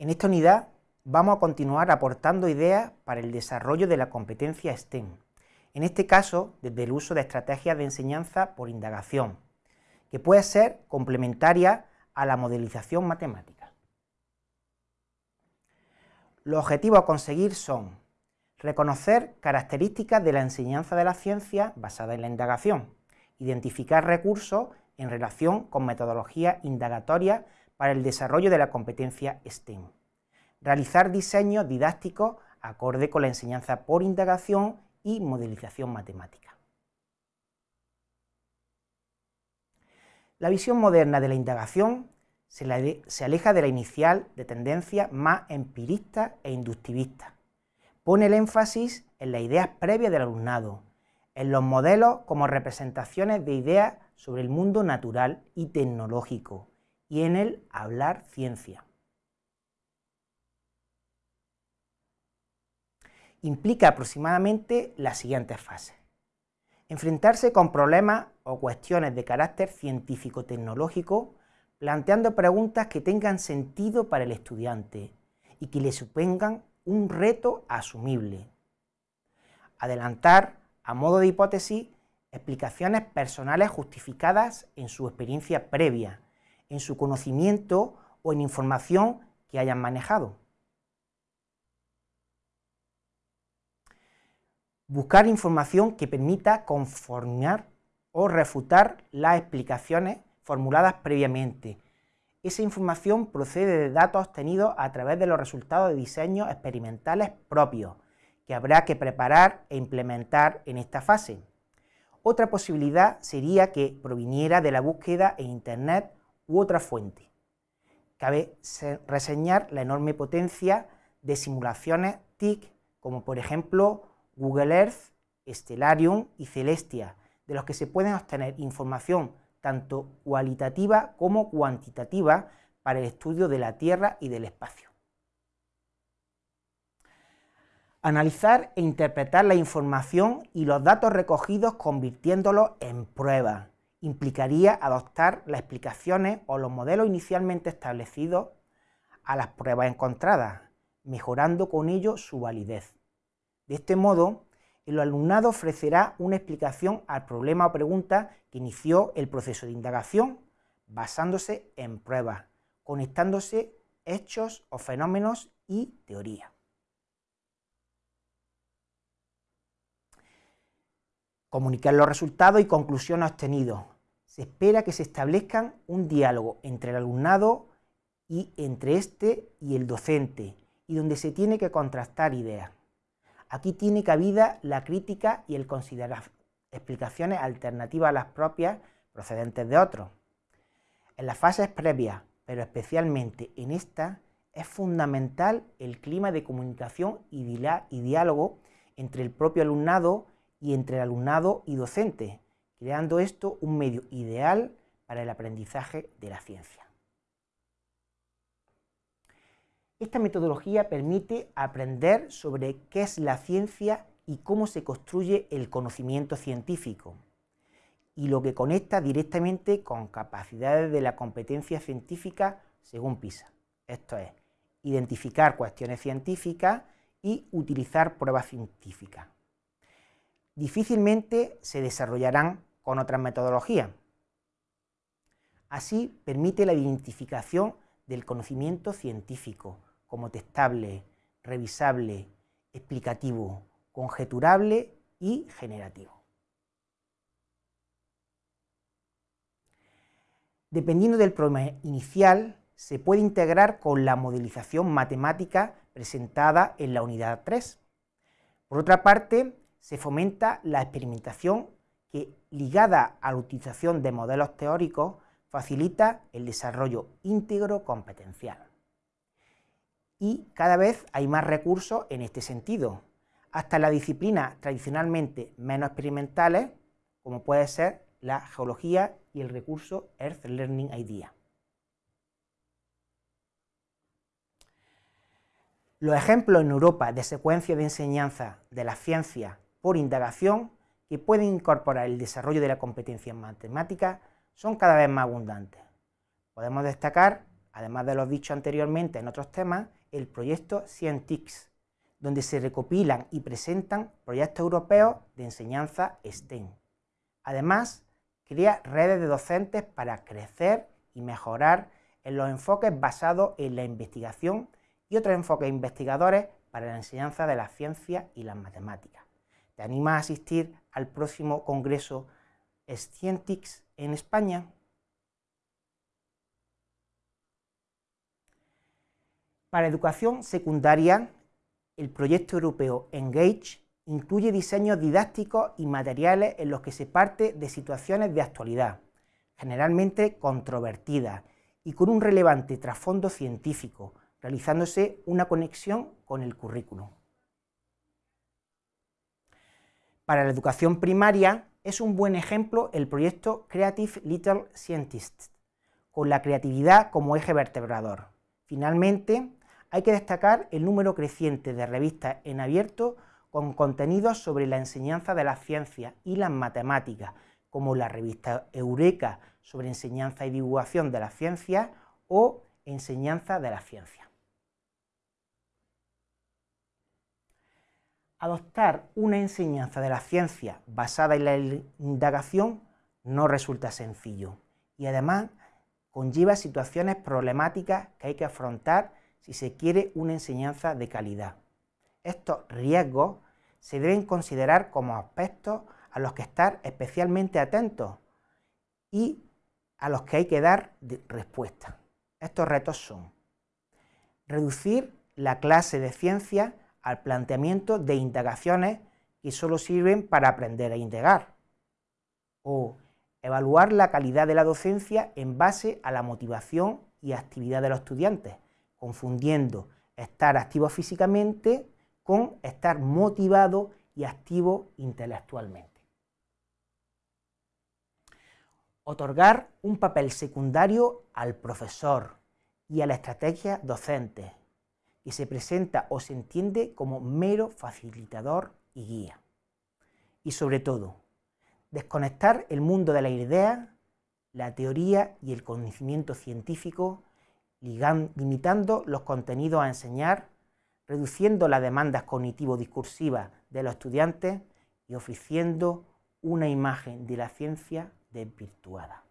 En esta unidad vamos a continuar aportando ideas para el desarrollo de la competencia STEM, en este caso desde el uso de estrategias de enseñanza por indagación, que puede ser complementaria a la modelización matemática. Los objetivos a conseguir son reconocer características de la enseñanza de la ciencia basada en la indagación, identificar recursos en relación con metodologías indagatorias para el desarrollo de la competencia STEM, realizar diseños didácticos acorde con la enseñanza por indagación y modelización matemática. La visión moderna de la indagación se, aleja de la inicial de tendencia más empirista e inductivista. Pone el énfasis en las ideas previas del alumnado, en los modelos como representaciones de ideas sobre el mundo natural y tecnológico, y en el hablar ciencia. Implica aproximadamente las siguientes fases. Enfrentarse con problemas o cuestiones de carácter científico-tecnológico, planteando preguntas que tengan sentido para el estudiante y que le supongan un reto asumible. Adelantar, a modo de hipótesis, explicaciones personales justificadas en su experiencia previa, en su conocimiento o en información que hayan manejado. Buscar información que permita conformar o refutar las explicaciones formuladas previamente. Esa información procede de datos obtenidos a través de los resultados de diseños experimentales propios, que habrá que preparar e implementar en esta fase. Otra posibilidad sería que proviniera de la búsqueda en Internet u otra fuente. Cabe reseñar la enorme potencia de simulaciones TIC, como por ejemplo Google Earth, Stellarium y Celestia, de los que se pueden obtener información tanto cualitativa como cuantitativa para el estudio de la Tierra y del espacio. Analizar e interpretar la información y los datos recogidos convirtiéndolos en pruebas. Implicaría adoptar las explicaciones o los modelos inicialmente establecidos a las pruebas encontradas, mejorando con ello su validez. De este modo, el alumnado ofrecerá una explicación al problema o pregunta que inició el proceso de indagación, basándose en pruebas, conectándose hechos o fenómenos y teoría. Comunicar los resultados y conclusiones obtenidos. Se espera que se establezcan un diálogo entre el alumnado y entre este y el docente, y donde se tiene que contrastar ideas. Aquí tiene cabida la crítica y el considerar explicaciones alternativas a las propias procedentes de otros. En las fases previas, pero especialmente en esta, es fundamental el clima de comunicación y, diálogo entre el propio alumnado y entre el alumnado y docente, creando esto un medio ideal para el aprendizaje de la ciencia. Esta metodología permite aprender sobre qué es la ciencia y cómo se construye el conocimiento científico, y lo que conecta directamente con capacidades de la competencia científica según PISA. Esto es, identificar cuestiones científicas y utilizar pruebas científicas. Difícilmente se desarrollarán con otras metodologías. Así permite la identificación del conocimiento científico, como testable, revisable, explicativo, conjeturable y generativo. Dependiendo del problema inicial, se puede integrar con la modelización matemática presentada en la unidad 3. Por otra parte, se fomenta la experimentación que, ligada a la utilización de modelos teóricos, facilita el desarrollo íntegro competencial y cada vez hay más recursos en este sentido, hasta las disciplinas tradicionalmente menos experimentales, como puede ser la geología y el recurso Earth Learning Idea. Los ejemplos en Europa de secuencias de enseñanza de la ciencia por indagación que pueden incorporar el desarrollo de la competencia en matemáticas son cada vez más abundantes. Podemos destacar además de los dichos anteriormente en otros temas, el proyecto Scientix, donde se recopilan y presentan proyectos europeos de enseñanza STEM. Además, crea redes de docentes para crecer y mejorar en los enfoques basados en la investigación y otros enfoques investigadores para la enseñanza de las ciencias y las matemáticas. ¿Te animas a asistir al próximo congreso Scientix en España? Para educación secundaria, el proyecto europeo Engage incluye diseños didácticos y materiales en los que se parte de situaciones de actualidad, generalmente controvertidas y con un relevante trasfondo científico, realizándose una conexión con el currículum. Para la educación primaria es un buen ejemplo el proyecto Creative Little Scientists, con la creatividad como eje vertebrador. Finalmente, hay que destacar el número creciente de revistas en abierto con contenidos sobre la enseñanza de las ciencias y las matemáticas, como la revista Eureka sobre enseñanza y divulgación de las ciencias o enseñanza de la ciencia. Adoptar una enseñanza de la ciencia basada en la indagación no resulta sencillo y además conlleva situaciones problemáticas que hay que afrontar si se quiere una enseñanza de calidad. Estos riesgos se deben considerar como aspectos a los que estar especialmente atentos y a los que hay que dar respuesta. Estos retos son reducir la clase de ciencia al planteamiento de indagaciones que solo sirven para aprender a indagar, o evaluar la calidad de la docencia en base a la motivación y actividad de los estudiantes, confundiendo estar activo físicamente con estar motivado y activo intelectualmente. Otorgar un papel secundario al profesor y a la estrategia docente, que se presenta o se entiende como mero facilitador y guía. Y sobre todo, desconectar el mundo de la idea, la teoría y el conocimiento científico limitando los contenidos a enseñar, reduciendo las demandas cognitivo-discursivas de los estudiantes y ofreciendo una imagen de la ciencia desvirtuada.